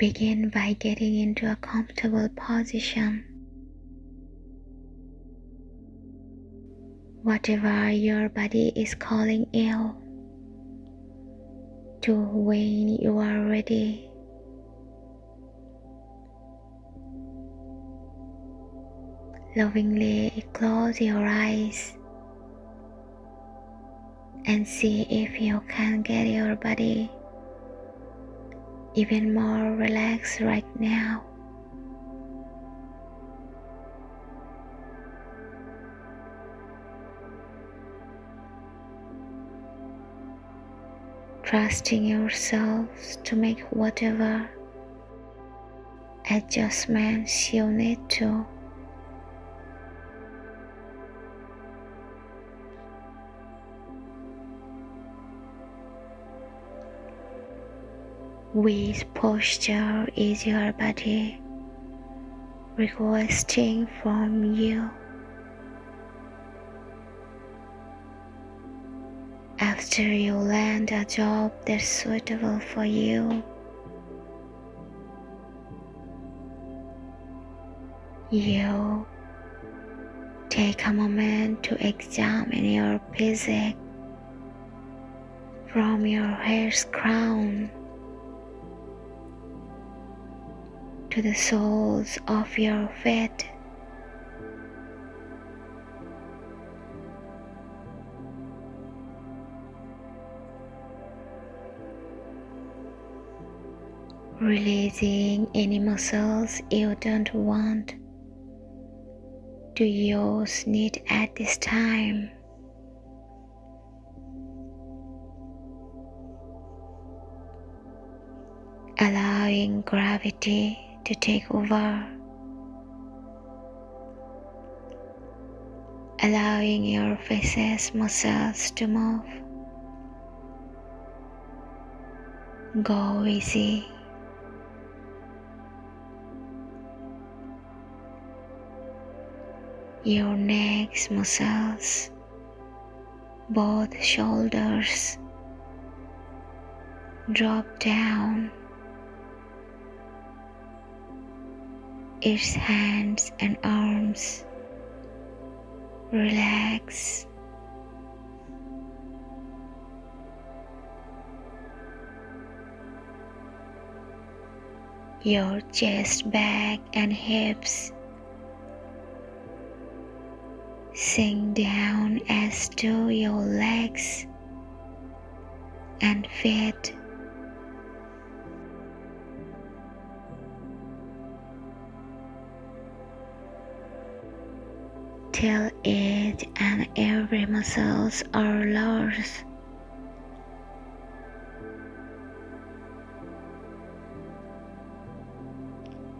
Begin by getting into a comfortable position. Whatever your body is calling you to when you are ready. Lovingly close your eyes and see if you can get your body even more relaxed right now. Trusting yourselves to make whatever adjustments you need to. Which posture is your body requesting from you? After you land a job that's suitable for you, you take a moment to examine your physique from your hair's crown to the soles of your feet. Releasing any muscles you don't want to use need at this time. Allowing gravity to take over. Allowing your face's muscles to move. Go easy. Your neck's muscles, both shoulders, drop down its hands and arms. Relax. Your chest, back, and hips sink down as do your legs and feet. Till each and every muscles are loose.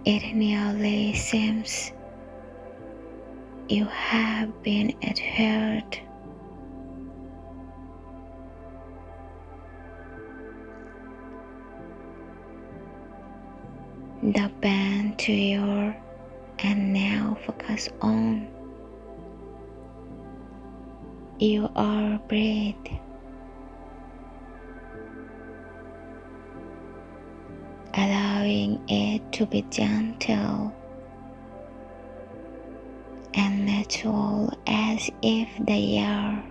It nearly seems you have been adhered. The band to your and now focus on you are breath. Allowing it to be gentle and natural as if they are.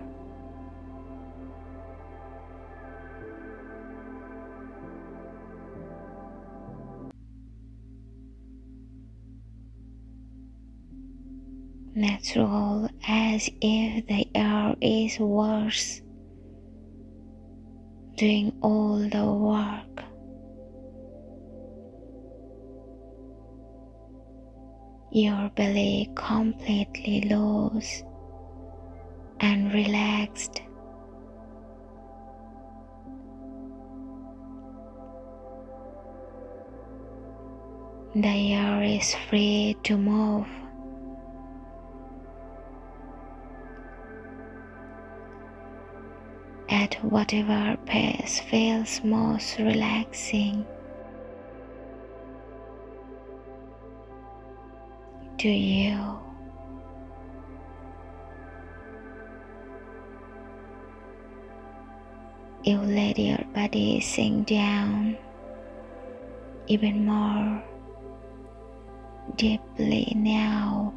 Natural as if the air is worse, doing all the work. Your belly completely loose and relaxed. The air is free to move. At whatever pace feels most relaxing to you. You let your body sink down even more deeply now.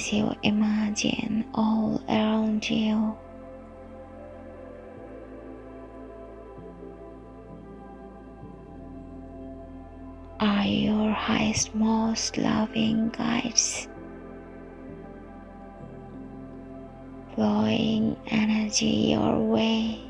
As you imagine all around you are your highest, most loving guides. Flowing energy your way.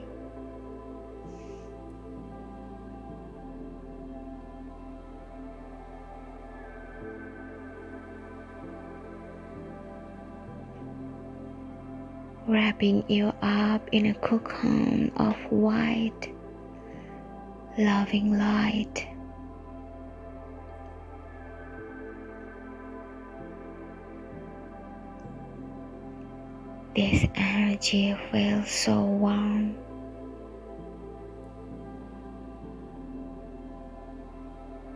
Wrapping you up in a cocoon of white, loving light. This energy feels so warm.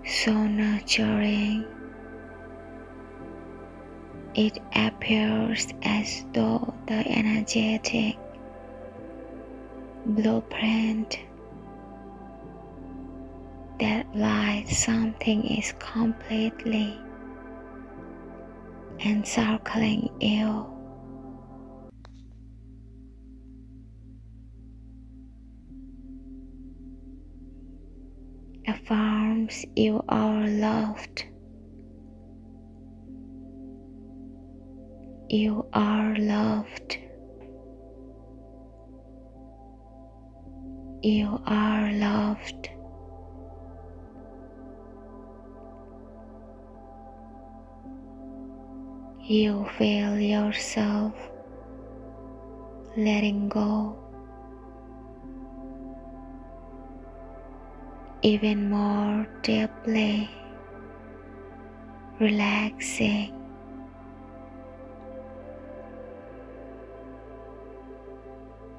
So nurturing. It appears as though the energetic blueprint that lights something is completely encircling you. affirms you are loved. You are loved. You are loved. You feel yourself letting go. even more deeply, relaxing.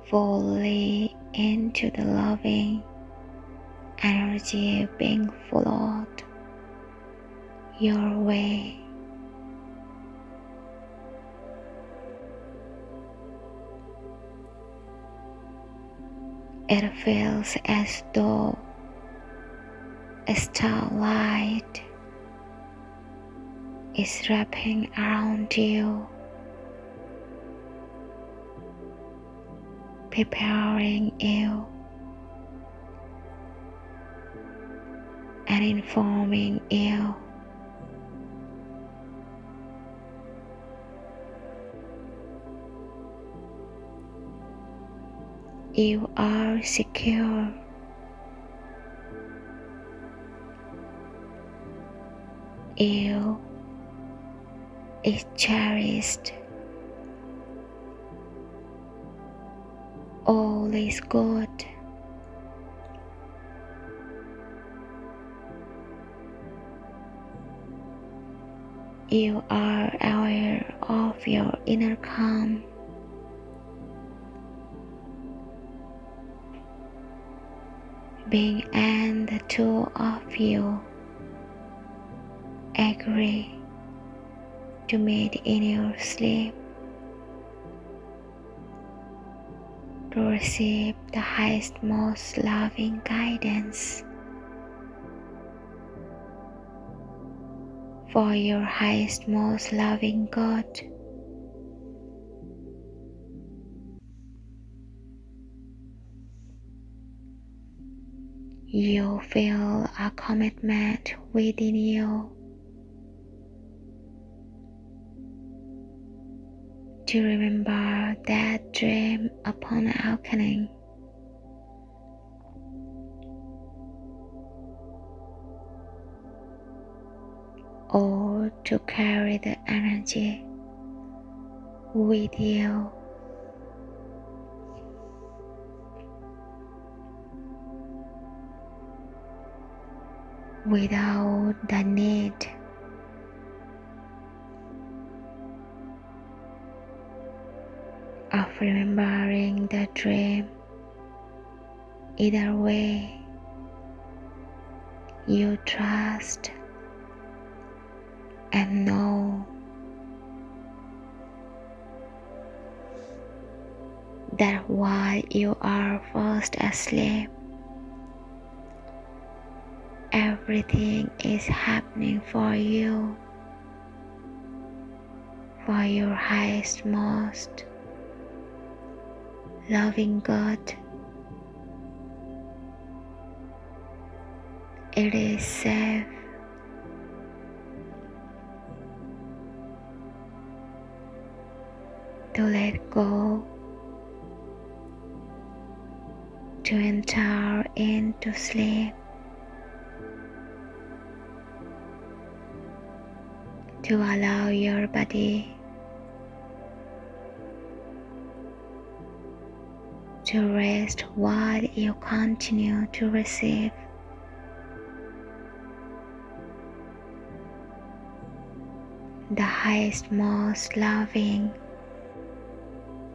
Fully into the loving energy being flowed your way. It feels as though a starlight is wrapping around you, preparing you and informing you. You are secure. you is cherished. All is good. You are aware of your inner calm. Being and the two of you agree to meet in your sleep to receive the highest, most loving guidance for your highest, most loving God. You feel a commitment within you to remember that dream upon awakening. Or to carry the energy with you. Without the need remembering the dream. Either way, you trust and know that while you are fast asleep, everything is happening for you, for your highest, most loving God. It is safe. To let go, to enter into sleep, to allow your body to rest while you continue to receive the highest, most loving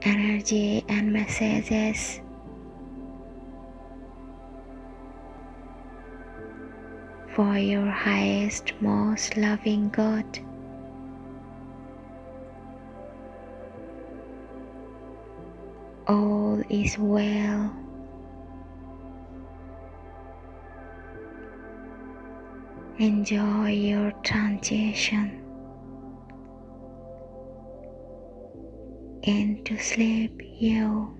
energy and messages. For your highest, most loving God. All is well. Enjoy your transition. into sleep you